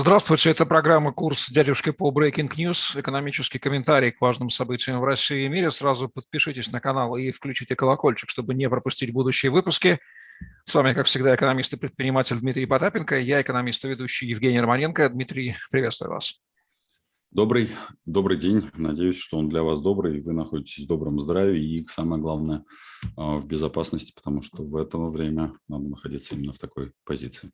Здравствуйте, это программа «Курс дядюшки по Breaking News», экономический комментарий к важным событиям в России и мире. Сразу подпишитесь на канал и включите колокольчик, чтобы не пропустить будущие выпуски. С вами, как всегда, экономист и предприниматель Дмитрий Потапенко. Я экономист и ведущий Евгений Романенко. Дмитрий, приветствую вас. Добрый, добрый день. Надеюсь, что он для вас добрый, вы находитесь в добром здравии и, самое главное, а, в безопасности, потому что в это время надо находиться именно в такой позиции.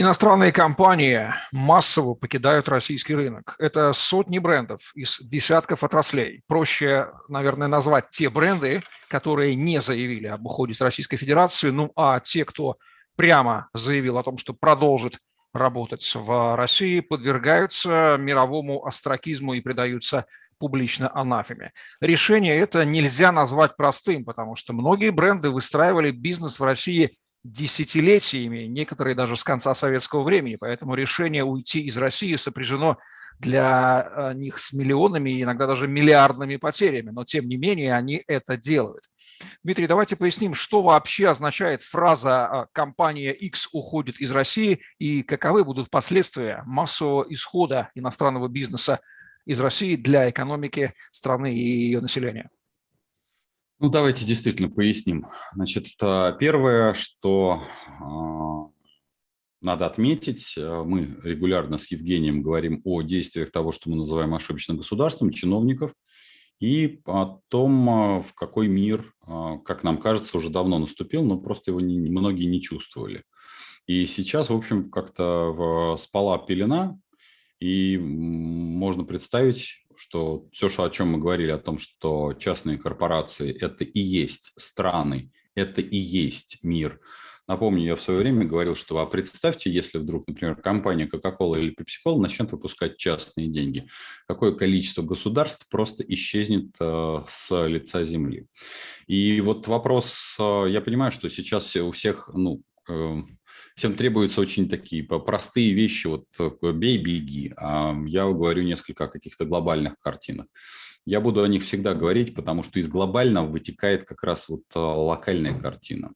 Иностранные компании массово покидают российский рынок. Это сотни брендов из десятков отраслей. Проще, наверное, назвать те бренды, которые не заявили об уходе с Российской Федерации, ну а те, кто прямо заявил о том, что продолжит работать в России, подвергаются мировому остракизму и предаются публично анафеме. Решение это нельзя назвать простым, потому что многие бренды выстраивали бизнес в России десятилетиями, некоторые даже с конца советского времени. Поэтому решение уйти из России сопряжено для э, них с миллионами, иногда даже миллиардными потерями, но тем не менее они это делают. Дмитрий, давайте поясним, что вообще означает фраза э, «компания X уходит из России» и каковы будут последствия массового исхода иностранного бизнеса из России для экономики страны и ее населения. Ну, давайте действительно поясним. Значит, э, первое, что а, надо отметить, э, мы регулярно с Евгением говорим о действиях того, что мы называем ошибочным государством, чиновников, и о том, э, в какой мир, как нам кажется, уже давно наступил, но просто его не, многие не чувствовали. И сейчас, в общем, как-то спала пелена, и можно представить, что все, о чем мы говорили, о том, что частные корпорации – это и есть страны, это и есть мир. Напомню, я в свое время говорил, что а представьте, если вдруг, например, компания Coca-Cola или Pepsi-Cola начнет выпускать частные деньги, какое количество государств просто исчезнет э, с лица земли. И вот вопрос, э, я понимаю, что сейчас у всех, ну, э, всем требуются очень такие простые вещи, вот бей, беги. А я говорю несколько о каких-то глобальных картинах. Я буду о них всегда говорить, потому что из глобального вытекает как раз вот э, локальная картина.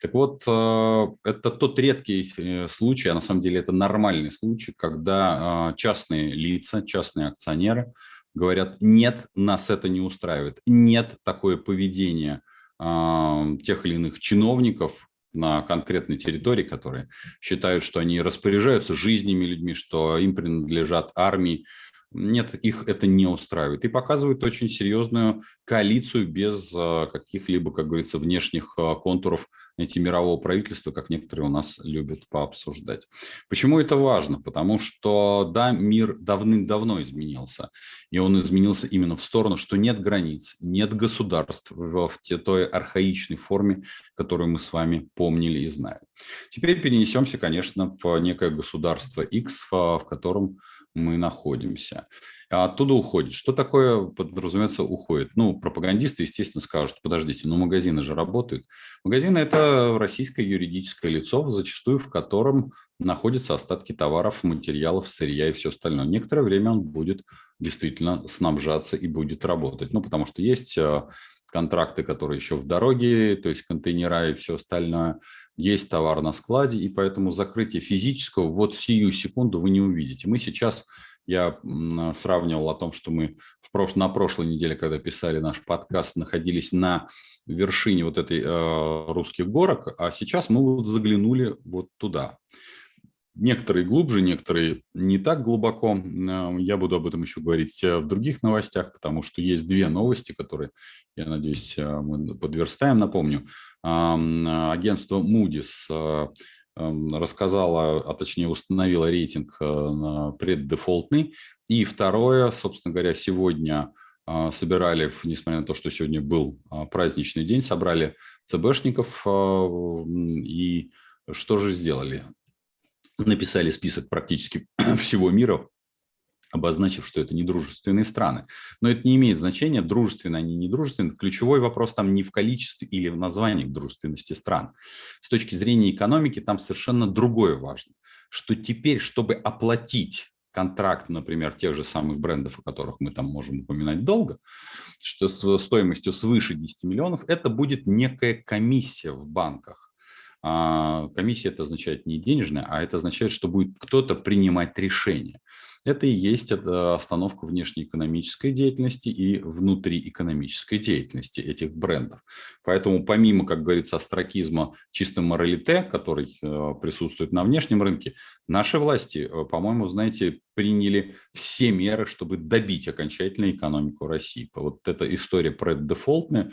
Так вот, э, это тот редкий э, случай, а на самом деле это нормальный случай, когда частные лица, частные акционеры говорят, нет, нас это не устраивает, нет такое поведение тех или иных чиновников, на конкретной территории, которые считают, что они распоряжаются жизнями людьми, что им принадлежат армии. Нет, их это не устраивает. И показывают очень серьезную коалицию без а, каких-либо, как говорится, внешних а, контуров эти мирового правительства, как некоторые у нас любят пообсуждать. Почему это важно? Потому что, да, мир давным-давно изменился. И он изменился именно в сторону, что нет границ, нет государств в той архаичной форме, которую мы с вами помнили и знаем. Теперь перенесемся, конечно, в некое государство X, в котором мы находимся. А оттуда уходит. Что такое, подразумевается, уходит? Ну, пропагандисты, естественно, скажут, подождите, ну магазины же работают. Магазины – это российское юридическое лицо, зачастую в котором находятся остатки товаров, материалов, сырья и все остальное. Некоторое время он будет действительно снабжаться и будет работать. Ну, потому что есть а, контракты, которые еще в дороге, то есть контейнера и все остальное. Есть товар на складе, и поэтому закрытие физического вот сию секунду вы не увидите. Мы сейчас, я сравнивал о том, что мы в прош... на прошлой неделе, когда писали наш подкаст, находились на вершине вот этой э, русских горок, а сейчас мы вот заглянули вот туда. Некоторые глубже, некоторые не так глубоко. Э, я буду об этом еще говорить э, в других новостях, потому что есть две новости, которые, я надеюсь, э, мы подверстаем. Напомню, агентство Moody's рассказала, а точнее установила рейтинг преддефолтный. И второе, собственно говоря, сегодня собирали, несмотря на то, что сегодня был праздничный день, собрали ЦБшников и что же сделали? Написали список практически всего мира, обозначив, что это недружественные страны. Но это не имеет значения, дружественные они, недружественные. Ключевой вопрос там не в количестве или в названии дружественности стран. С точки зрения экономики там совершенно другое важно, что теперь, чтобы оплатить контракт, например, тех же самых брендов, о которых мы там можем упоминать долго, что с стоимостью свыше 10 миллионов, это будет некая комиссия в банках комиссия это означает не денежная, а это означает, что будет кто-то принимать решение. Это и есть остановка внешнеэкономической деятельности и внутриэкономической деятельности этих брендов. Поэтому помимо, как говорится, астракизма чисто моралите, который э, присутствует на внешнем рынке, наши власти, э, по-моему, знаете, приняли все меры, чтобы добить окончательно экономику России. Вот эта история преддефолтная,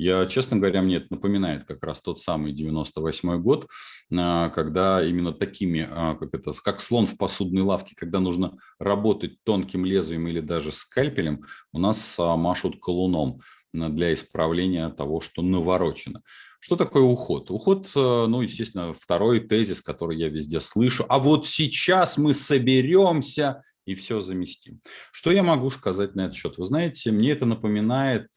я, честно говоря, мне это напоминает как раз тот самый 98 год, а, когда именно такими, как это, как слон в посудной лавке, когда нужно работать тонким лезвием или даже скальпелем, у нас а, машут колуном для исправления того, что наворочено. Что такое уход? Уход, ну, естественно, второй тезис, который я везде слышу. А вот сейчас мы соберемся и все заместим. Что я могу сказать на этот счет? Вы знаете, мне это напоминает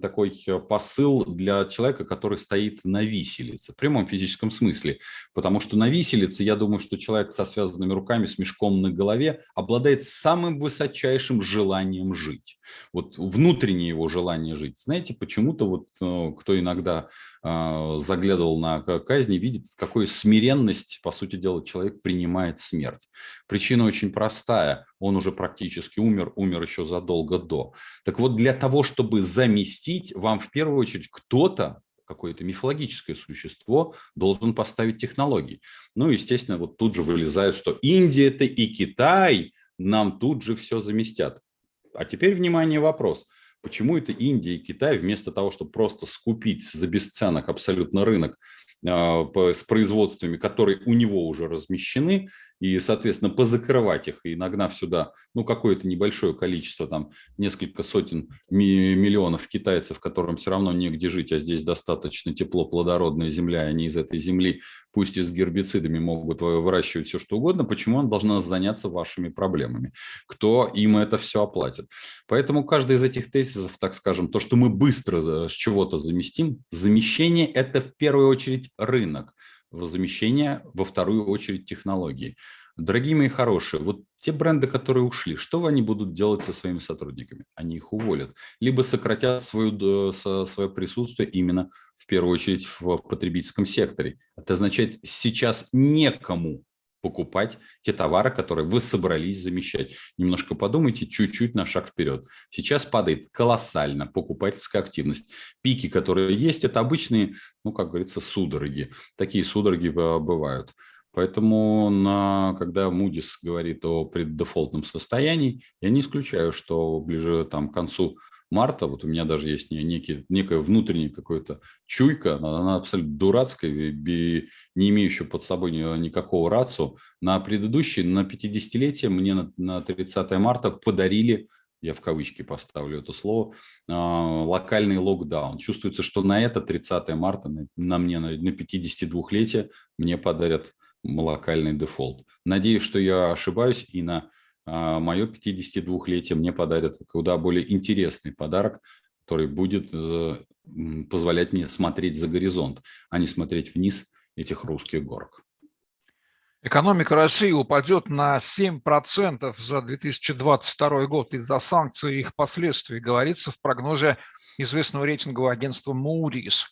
такой э, посыл для человека, который стоит на виселице, в прямом физическом смысле. Потому что на виселице, я думаю, что человек со связанными руками, с мешком на голове обладает самым высочайшим желанием жить. Вот внутреннее его желание жить. Знаете, почему-то вот э, кто иногда а, заглядывал на казни, видит, какую смиренность, по сути дела, человек принимает смерть. Причина очень простая. Он уже практически умер, умер еще задолго до. Так вот, для того, чтобы заместить, вам в первую очередь кто-то, какое-то мифологическое существо должен поставить технологии. Ну, естественно, вот тут же вылезает, что Индия это и Китай нам тут же все заместят. А теперь, внимание, вопрос – Почему это Индия и Китай вместо того, чтобы просто скупить за бесценок абсолютно рынок а, с производствами, которые у него уже размещены, и, соответственно, позакрывать их и нагнав сюда, ну, какое-то небольшое количество, там, несколько сотен миллионов китайцев, которым все равно негде жить, а здесь достаточно тепло, плодородная земля, и они из этой земли, пусть и с гербицидами, могут выращивать все, что угодно, почему он должна заняться вашими проблемами? Кто им это все оплатит? Поэтому каждый из этих тезисов, так скажем, то, что мы быстро с чего-то заместим, замещение – это в первую очередь рынок замещение, во вторую очередь технологии. Дорогие мои хорошие, вот те бренды, которые ушли, что они будут делать со своими сотрудниками? Они их уволят, либо сократят свою, свое присутствие именно в первую очередь в потребительском секторе. Это означает, сейчас некому покупать те товары, которые вы собрались замещать. Немножко подумайте чуть-чуть на шаг вперед. Сейчас падает колоссально покупательская активность. Пики, которые есть, это обычные, ну, как говорится, судороги. Такие судороги бывают. Поэтому, на, когда Moody's говорит о преддефолтном состоянии, я не исключаю, что ближе там, к концу марта, вот у меня даже есть некий, некая внутренняя какая-то чуйка, она, абсолютно дурацкая, не имеющая под собой никакого рацию. На предыдущий, на 50-летие мне на, на 30 марта подарили я в кавычки поставлю это слово, а, локальный локдаун. Чувствуется, что на это 30 марта, на мне на 52-летие, мне подарят локальный дефолт. Надеюсь, что я ошибаюсь, и на мое 52-летие мне подарят куда более интересный подарок, который будет э, позволять мне смотреть за горизонт, а не смотреть вниз этих русских горок. Экономика России упадет на 7% за 2022 год из-за санкций и их последствий, говорится в прогнозе известного рейтингового агентства Moody's.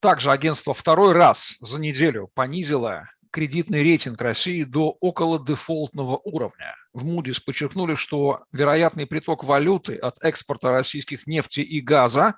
Также агентство второй раз за неделю понизило кредитный рейтинг России до около дефолтного уровня. В Moody's подчеркнули, что вероятный приток валюты от экспорта российских нефти и газа,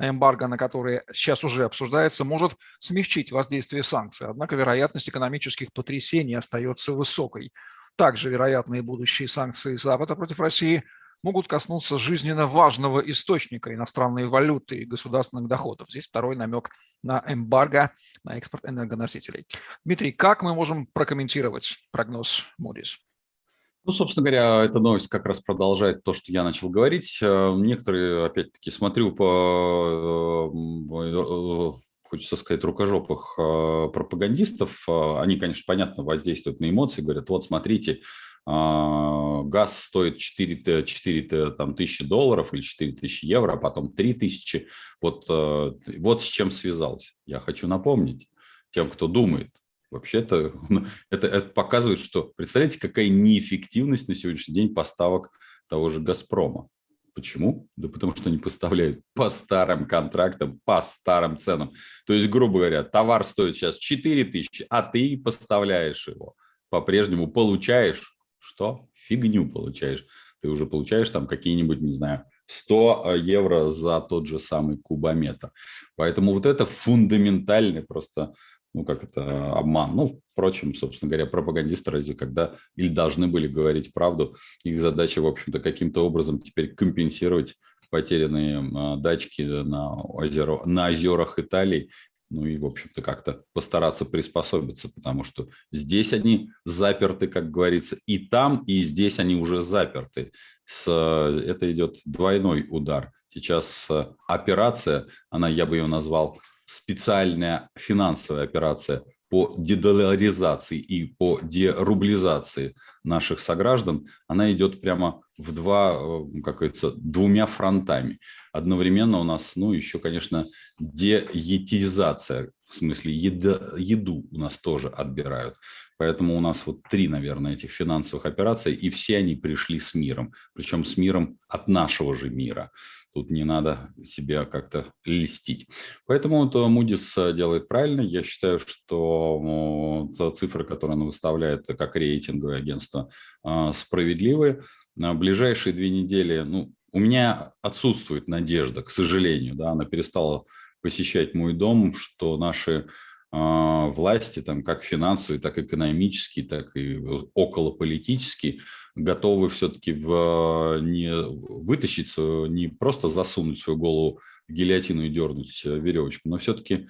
эмбарго на которые сейчас уже обсуждается, может смягчить воздействие санкций. Однако вероятность экономических потрясений остается высокой. Также вероятные будущие санкции Запада против России – могут коснуться жизненно важного источника иностранной валюты и государственных доходов. Здесь второй намек на эмбарго на экспорт энергоносителей. Дмитрий, как мы можем прокомментировать прогноз Moody's? Ну, собственно говоря, эта новость как раз продолжает то, что я начал говорить. Э, некоторые, опять-таки, смотрю по, э, э, хочется сказать, рукожопых пропагандистов. Они, конечно, понятно, воздействуют на эмоции, говорят, вот смотрите, а, газ стоит 4, 4 там, тысячи долларов или 4 тысячи евро, а потом 3 тысячи. Вот, вот с чем связался. Я хочу напомнить тем, кто думает. Вообще-то ну, это, это показывает, что, представляете, какая неэффективность на сегодняшний день поставок того же «Газпрома». Почему? Да потому что они поставляют по старым контрактам, по старым ценам. То есть, грубо говоря, товар стоит сейчас 4 тысячи, а ты поставляешь его. По-прежнему получаешь что? Фигню получаешь. Ты уже получаешь там какие-нибудь, не знаю, 100 евро за тот же самый кубометр. Поэтому вот это фундаментальный просто ну, как это, обман. Ну, впрочем, собственно говоря, пропагандисты разве когда или должны были говорить правду, их задача, в общем-то, каким-то образом теперь компенсировать потерянные а, дачки на, озеро, на озерах Италии, ну и, в общем-то, как-то постараться приспособиться, потому что здесь они заперты, как говорится, и там, и здесь они уже заперты. С, это идет двойной удар. Сейчас операция, она, я бы ее назвал специальная финансовая операция по дедоларизации и по дерублизации наших сограждан, она идет прямо в два, э, как говорится, двумя фронтами. Одновременно у нас, ну, еще, конечно, деетизация, в смысле еда, еду у нас тоже отбирают. Поэтому у нас вот три, наверное, этих финансовых операций, и все они пришли с миром, причем с миром от нашего же мира. Тут не надо себя как-то листить. Поэтому вот Moody's делает правильно. Я считаю, что цифры, которые она выставляет как рейтинговое агентство, справедливые. На ближайшие две недели, ну, у меня отсутствует надежда, к сожалению, да, она перестала посещать мой дом, что наши власти, там, как финансовые, так и экономические, так и околополитические, готовы все-таки не вытащить, не просто засунуть свою голову в гильотину и дернуть э, веревочку, но все-таки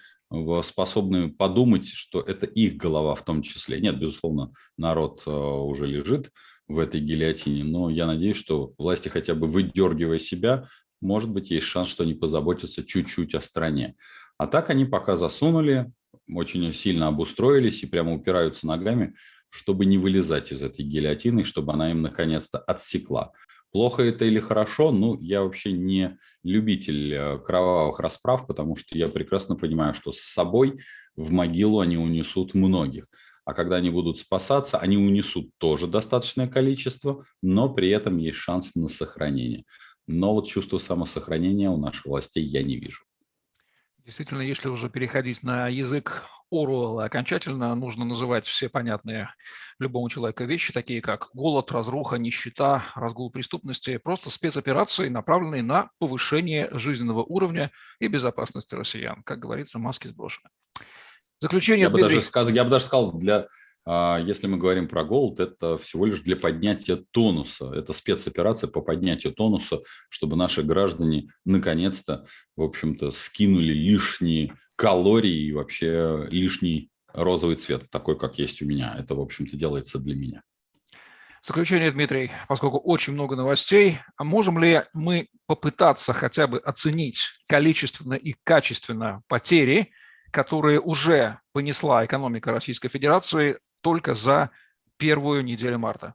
способны подумать, что это их голова в том числе. Нет, безусловно, народ э, уже лежит в этой гильотине, но я надеюсь, что власти хотя бы выдергивая себя, может быть, есть шанс, что они позаботятся чуть-чуть о стране. А так они пока засунули, очень сильно обустроились и прямо упираются ногами, чтобы не вылезать из этой гильотины, чтобы она им наконец-то отсекла. Плохо это или хорошо, ну, я вообще не любитель э, кровавых расправ, потому что я прекрасно понимаю, что с собой в могилу они унесут многих. А когда они будут спасаться, они унесут тоже достаточное количество, но при этом есть шанс на сохранение. Но вот чувство самосохранения у наших властей я не вижу. Действительно, если уже переходить на язык Оруэлла окончательно, нужно называть все понятные любому человеку вещи, такие как голод, разруха, нищета, разгул преступности, просто спецоперации, направленные на повышение жизненного уровня и безопасности россиян. Как говорится, маски сброшены. Заключение я бы, даже сказал, я бы даже сказал, для если мы говорим про голод, это всего лишь для поднятия тонуса. Это спецоперация по поднятию тонуса, чтобы наши граждане наконец-то, в общем-то, скинули лишние калории и вообще лишний розовый цвет, такой, как есть у меня. Это, в общем-то, делается для меня. В заключение, Дмитрий, поскольку очень много новостей, а можем ли мы попытаться хотя бы оценить количественно и качественно потери, которые уже понесла экономика Российской Федерации только за первую неделю марта.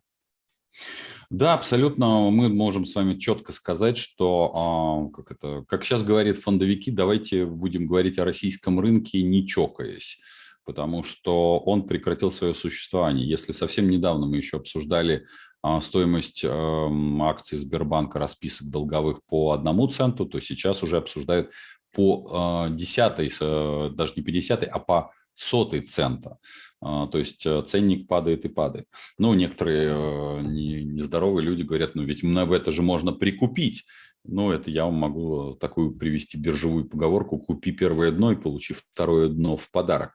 Да, абсолютно. Мы можем с вами четко сказать, что, а, как, это, как сейчас говорит фондовики, давайте будем говорить о российском рынке не чокаясь, потому что он прекратил свое существование. Если совсем недавно мы еще обсуждали а, стоимость эм, акций Сбербанка, расписок долговых по одному центу, то сейчас уже обсуждают по э, десятой, э, даже не по десятой, а по сотой цента. А, то есть э, ценник падает и падает. Ну, некоторые э, нездоровые люди говорят, ну ведь это же можно прикупить. Ну, это я вам могу такую привести биржевую поговорку «купи первое дно и получи второе дно в подарок».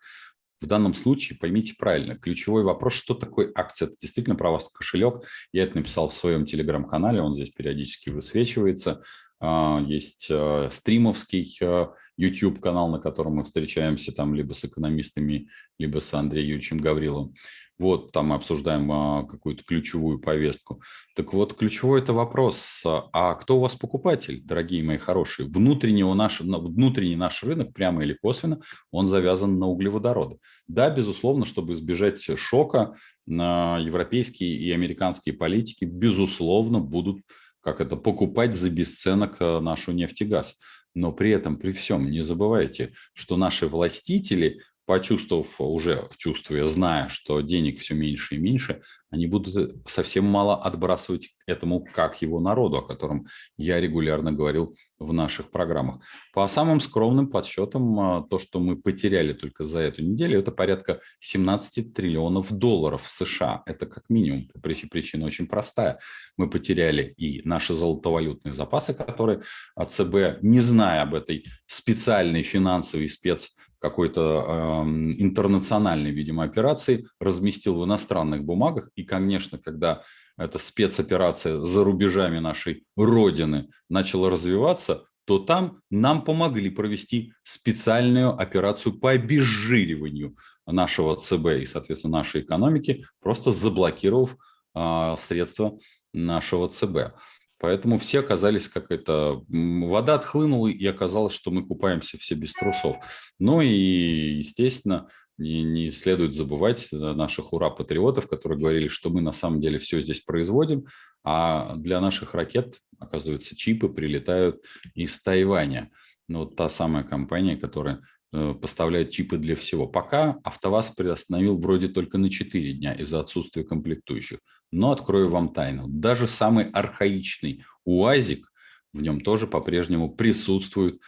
В данном случае поймите правильно, ключевой вопрос, что такое акция, это действительно про вас кошелек. Я это написал в своем телеграм-канале, он здесь периодически высвечивается. А, есть э, стримовский э, YouTube-канал, на котором мы встречаемся там либо с экономистами, либо с Андреем Юрьевичем Гавриловым. Вот там мы обсуждаем а, какую-то ключевую повестку. Так вот, ключевой это вопрос, а кто у вас покупатель, дорогие мои хорошие? Внутренний, наш, внутренний наш рынок, прямо или косвенно, он завязан на углеводороды. Да, безусловно, чтобы избежать шока, европейские и американские политики, безусловно, будут как это, покупать за бесценок э, нашу нефть и газ. Но при этом, при всем, не забывайте, что наши властители почувствовав уже, чувствуя, зная, что денег все меньше и меньше, они будут совсем мало отбрасывать этому как его народу, о котором я регулярно говорил в наших программах. По самым скромным подсчетам, а, то, что мы потеряли только за эту неделю, это порядка 17 триллионов долларов США. Это как минимум. Причина очень простая. Мы потеряли и наши золотовалютные запасы, которые ЦБ, не зная об этой специальной финансовой спец какой-то э, интернациональной, видимо, операции, разместил в иностранных бумагах. И, конечно, когда эта спецоперация за рубежами нашей Родины начала развиваться, то там нам помогли провести специальную операцию по обезжириванию нашего ЦБ и, соответственно, нашей экономики, просто заблокировав э, средства нашего ЦБ. Поэтому все оказались как это, вода отхлынула, и оказалось, что мы купаемся все без трусов. Ну и, естественно, не, не следует забывать наших ура-патриотов, которые говорили, что мы на самом деле все здесь производим, а для наших ракет, оказывается, чипы прилетают из Тайваня. Ну, вот та самая компания, которая э, поставляет чипы для всего. Пока АвтоВАЗ приостановил вроде только на 4 дня из-за отсутствия комплектующих. Но открою вам тайну. Даже самый архаичный УАЗик, в нем тоже по-прежнему присутствует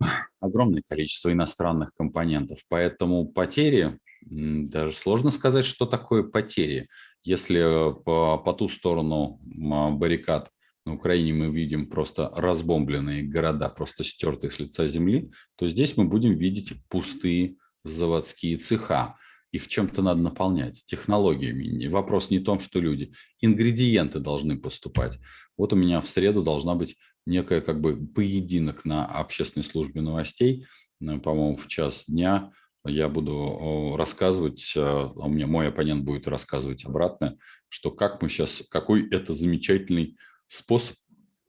огромное количество иностранных компонентов. Поэтому потери, даже сложно сказать, что такое потери. Если э, по, по ту сторону баррикад на Украине мы видим просто разбомбленные города, просто стертые с лица земли, то здесь мы будем видеть пустые заводские цеха их чем-то надо наполнять, технологиями. Вопрос не в том, что люди, ингредиенты должны поступать. Вот у меня в среду должна быть некая как бы поединок на общественной службе новостей, э, по-моему, в час дня я буду рассказывать, а у меня мой оппонент будет рассказывать обратно, что как мы сейчас, какой это замечательный способ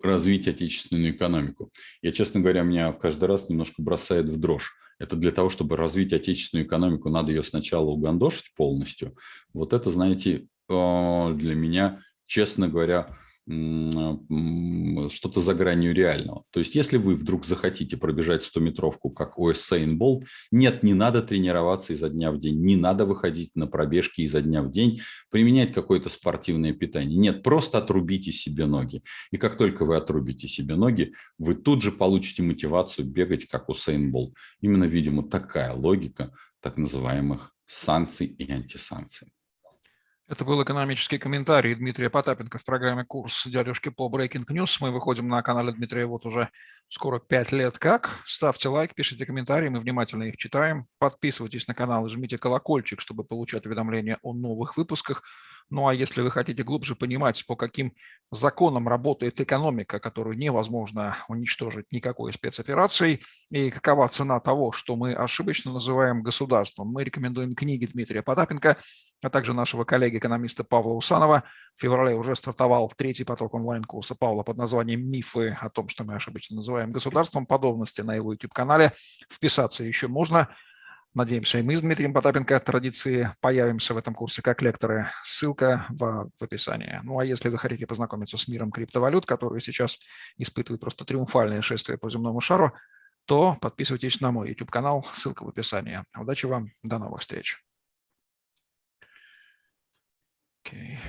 развить отечественную экономику. Я, честно говоря, меня каждый раз немножко бросает в дрожь это для того, чтобы развить отечественную экономику, надо ее сначала угандошить полностью. Вот это, знаете, э, для меня, честно говоря, что-то за гранью реального. То есть, если вы вдруг захотите пробежать 100-метровку, как Уэссейн Болт, нет, не надо тренироваться изо дня в день, не надо выходить на пробежки изо дня в день, применять какое-то спортивное питание. Нет, просто отрубите себе ноги. И как только вы отрубите себе ноги, вы тут же получите мотивацию бегать, как Усейн Болт. Именно, видимо, такая логика так называемых санкций и антисанкций. Это был экономический комментарий Дмитрия Потапенко в программе «Курс дядюшки по Breaking News». Мы выходим на канале Дмитрия вот уже скоро пять лет как. Ставьте лайк, пишите комментарии, мы внимательно их читаем. Подписывайтесь на канал и жмите колокольчик, чтобы получать уведомления о новых выпусках. Ну а если вы хотите глубже понимать, по каким законам работает экономика, которую невозможно уничтожить никакой спецоперацией, и какова цена того, что мы ошибочно называем государством, мы рекомендуем книги Дмитрия Потапенко, а также нашего коллеги-экономиста Павла Усанова. В феврале уже стартовал третий поток онлайн-курса Павла под названием «Мифы о том, что мы ошибочно называем государством». Подробности на его YouTube-канале. Вписаться еще можно. Надеемся, и мы с Дмитрием Потапенко традиции появимся в этом курсе как лекторы. Ссылка в, в описании. Ну а если вы хотите познакомиться с миром криптовалют, который сейчас испытывает просто триумфальное шествие по земному шару, то подписывайтесь на мой YouTube-канал, ссылка в описании. Удачи вам, до новых встреч. Okay.